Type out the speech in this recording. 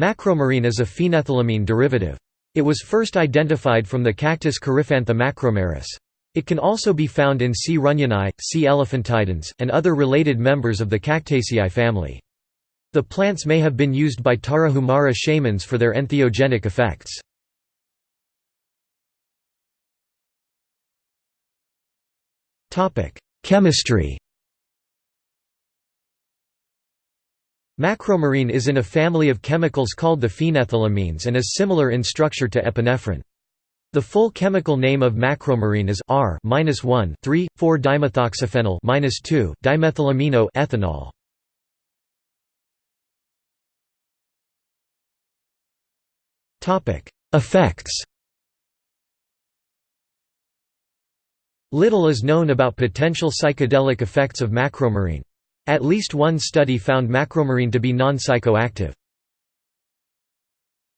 Macromerine is a phenethylamine derivative. It was first identified from the cactus Coryphantha macromeris. It can also be found in C. runyoni, C. elephantidens, and other related members of the Cactaceae family. The plants may have been used by Tarahumara shamans for their entheogenic effects. Chemistry Macromerine is in a family of chemicals called the phenethylamines and is similar in structure to epinephrine. The full chemical name of macromerine is R-1,3,4-dimethoxyphenyl-2,dimethylamino ethanol. Topic: Effects. Little is known about potential psychedelic effects of macromerine. At least one study found macromerine to be non-psychoactive.